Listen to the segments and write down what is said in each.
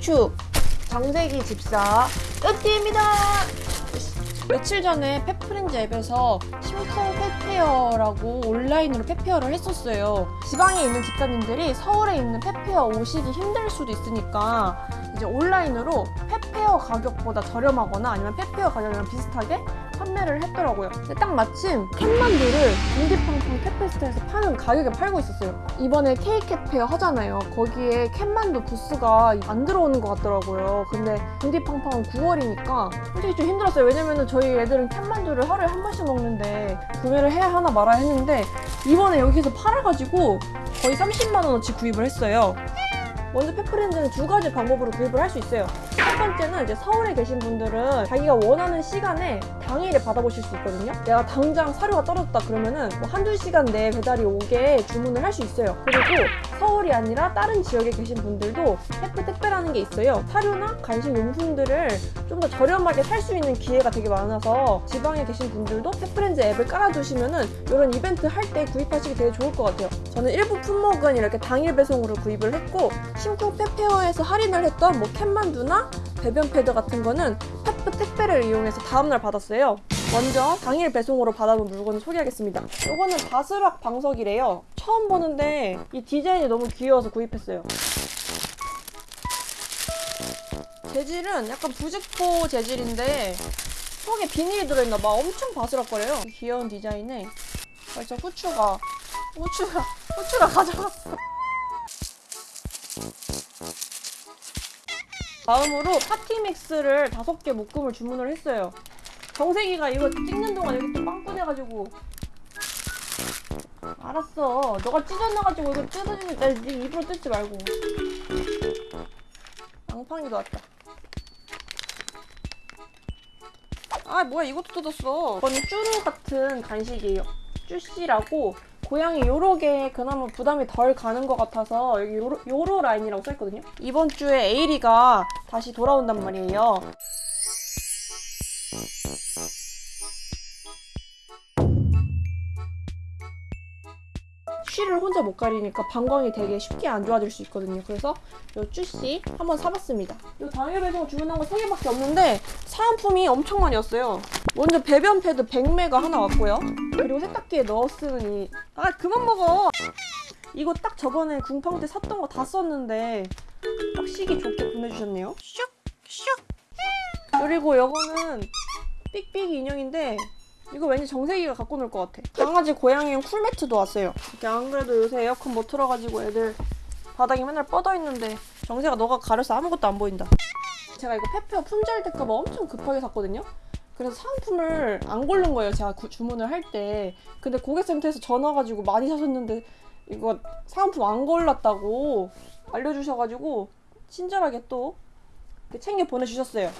후추 정세기 집사 으띠입니다 며칠 전에 펫프렌즈 앱에서 심쿵 펫페어라고 온라인으로 펫페어를 했었어요 지방에 있는 집사님들이 서울에 있는 펫페어 오시기 힘들 수도 있으니까 이제 온라인으로 펫페어 가격보다 저렴하거나 아니면 펫페어 가격이랑 비슷하게 판매를 했더라고요. 근데 딱 마침 캣만두를 빈디팡팡 캣페스트에서 파는 가격에 팔고 있었어요. 이번에 케이캣페어 하잖아요. 거기에 캣만두 부스가 안 들어오는 것 같더라고요. 근데 빈디팡팡은 9월이니까 솔직히 좀 힘들었어요. 왜냐면은 저희 애들은 캣만두를 하루에 한 번씩 먹는데 구매를 해야 하나 말아야 했는데 이번에 여기서 팔아가지고 거의 30만 원어치 구입을 했어요. 먼저 펫프렌즈는 두 가지 방법으로 구입을 할 수 있어요. 첫 번째는 이제 서울에 계신 분들은 자기가 원하는 시간에 당일에 받아보실 수 있거든요. 내가 당장 사료가 떨어졌다 그러면은 뭐 한두 시간 내에 배달이 오게 주문을 할 수 있어요. 그리고 서울이 아니라 다른 지역에 계신 분들도 해프 택배라는 게 있어요. 사료나 간식 용품들을 좀 더 저렴하게 살 수 있는 기회가 되게 많아서 지방에 계신 분들도 펫프렌즈 앱을 깔아두시면은 이런 이벤트 할 때 구입하시기 되게 좋을 것 같아요. 저는 일부 품목은 이렇게 당일 배송으로 구입을 했고 심쿵 펫페어에서 할인을 했던 뭐 캣만두나 배변 패드 같은 거는 펫프 택배를 이용해서 다음날 받았어요. 먼저 당일 배송으로 받아본 물건을 소개하겠습니다. 이거는 바스락 방석이래요. 처음 보는데 이 디자인이 너무 귀여워서 구입했어요. 재질은 약간 부직포 재질인데 속에 비닐이 들어있나봐. 엄청 바스락거려요. 귀여운 디자인에 벌써 후추가 후추가 후추가 가져갔어. 다음으로 파티믹스를 다섯 개 묶음을 주문을 했어요. 정세기가 이거 찍는 동안 여기 또 빵꾸내가지고 알았어. 너가 찢어놔가지고 이거 뜯어지니까 네 입으로 뜯지 말고. 앙팡이도 왔다. 아 뭐야 이것도 뜯었어. 이거는 쭈루 같은 간식이에요. 쭈씨라고 고양이 요렇게 그나마 부담이 덜 가는 것 같아서 여기 요로, 요로 라인이라고 써있거든요. 이번 주에 에이리가 다시 돌아온단 말이에요. 쉬를 혼자 못 가리니까 방광이 되게 쉽게 안 좋아질 수 있거든요. 그래서 요 쭈씨 한번 사봤습니다. 요 당일 배송 주문한 거 3개밖에 없는데 사은품이 엄청 많이 왔어요. 먼저 배변 패드 100매가 하나 왔고요. 그리고 세탁기에 넣어 쓰는 이... 아 그만 먹어! 이거 딱 저번에 궁팡 때 샀던 거 다 썼는데 딱 시기 좋게 보내주셨네요. 슉! 슉! 그리고 요거는 삑삑이 인형인데 이거 왠지 정세기가 갖고 놀 것 같아. 강아지 고양이용 쿨매트도 왔어요. 이게 안 그래도 요새 에어컨 못 틀어가지고 애들 바닥이 맨날 뻗어 있는데 정세가 너가 가려서 아무것도 안 보인다. 제가 이거 페페어 품절 될까봐 엄청 급하게 샀거든요. 그래서 사은품을 안 고른 거예요. 제가 구- 주문을 할 때. 근데 고객센터에서 전화 가지고 많이 사셨는데 이거 사은품 안 골랐다고 알려주셔가지고 친절하게 또 챙겨 보내주셨어요.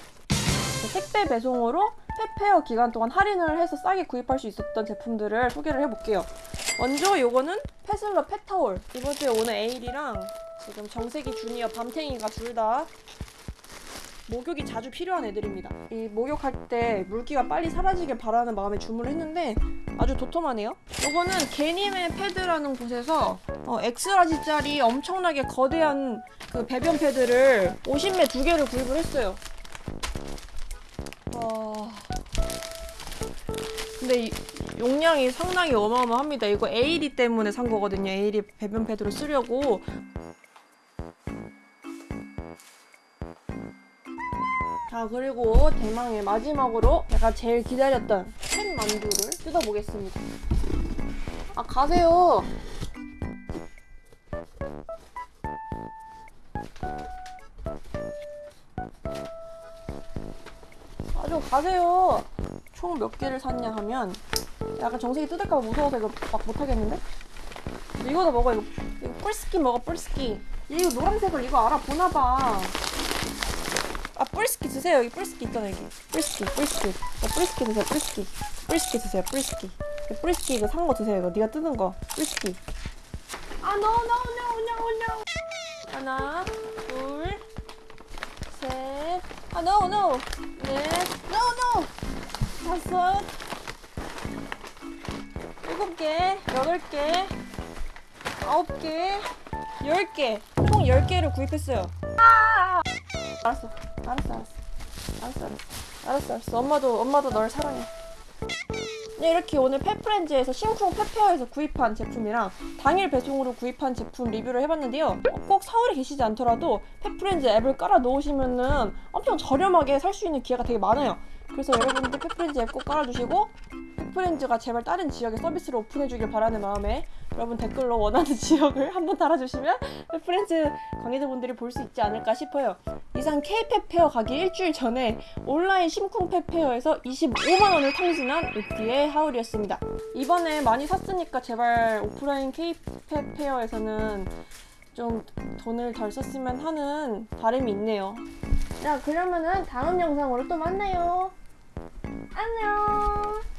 택배 배송으로 페페어 기간 동안 할인을 해서 싸게 구입할 수 있었던 제품들을 소개를 해볼게요. 먼저 요거는 페슬러 펫타올. 이번 주에 오는 에일이랑 지금 정세기 주니어 밤탱이가 둘 다 목욕이 자주 필요한 애들입니다. 이 목욕할 때 물기가 빨리 사라지길 바라는 마음에 주문을 했는데 아주 도톰하네요. 요거는 개님의 패드라는 곳에서 어, X-large짜리 엄청나게 거대한 그 배변 패드를 50매 두 개를 구입을 했어요. 와. 근데 이 용량이 상당히 어마어마합니다. 이거 에이리 때문에 산 거거든요. 에이리 배변 패드로 쓰려고. 자 그리고 대망의 마지막으로 제가 제일 기다렸던 캔 만두를 뜯어보겠습니다. 아 가세요. 아주 가세요. 총 몇 개를 샀냐 하면 약간 정색이 뜯을까봐 무서워서 이거 막 못하겠는데? 이거도 먹어 이거 이거 뿔스키 먹어 뿔스키 이거 노란색을 이거 알아보나봐 아 뿔스키 드세요. 여기 뿔스키 있잖아 여기. 뿔스키 뿔스키. 어, 뿔스키 드세요 뿔스키. 뿔스키 드세요 뿔스키. 이거 뿔스키 이거 산거 드세요 이거. 네가 뜯은 거. 뿔스키. 아 no no no no no 하나 둘셋아 no no. 넷 no no. 다섯. 일곱 개 여덟 개 아홉 개 열 개. 총 열 개를 구입했어요. 아! 알았어 알았어 알았어 알았어 알았어 알았어 알았어 엄마도 엄마도 널 사랑해 네, 이렇게 오늘 펫프렌즈에서 심쿵 펫페어에서 구입한 제품이랑 당일 배송으로 구입한 제품 리뷰를 해봤는데요. 어, 꼭 서울에 계시지 않더라도 펫프렌즈 앱을 깔아 놓으시면은 엄청 저렴하게 살 수 있는 기회가 되게 많아요. 그래서 여러분들 펫프렌즈 앱 꼭 깔아주시고 펫프렌즈가 제발 다른 지역에 서비스를 오픈해주길 바라는 마음에 여러분 댓글로 원하는 지역을 한번 달아주시면 펫프렌즈 관계자분들이 볼 수 있지 않을까 싶어요. 이상 K-펫 페어 가기 일주일 전에 온라인 심쿵 펫 페어에서 25만 원을 탕진한 으띠의 haul이었습니다. 이번에 많이 샀으니까 제발 오프라인 K-펫 페어에서는 좀 돈을 덜 썼으면 하는 바람이 있네요. 자, 그러면은 다음 영상으로 또 만나요. 안녕.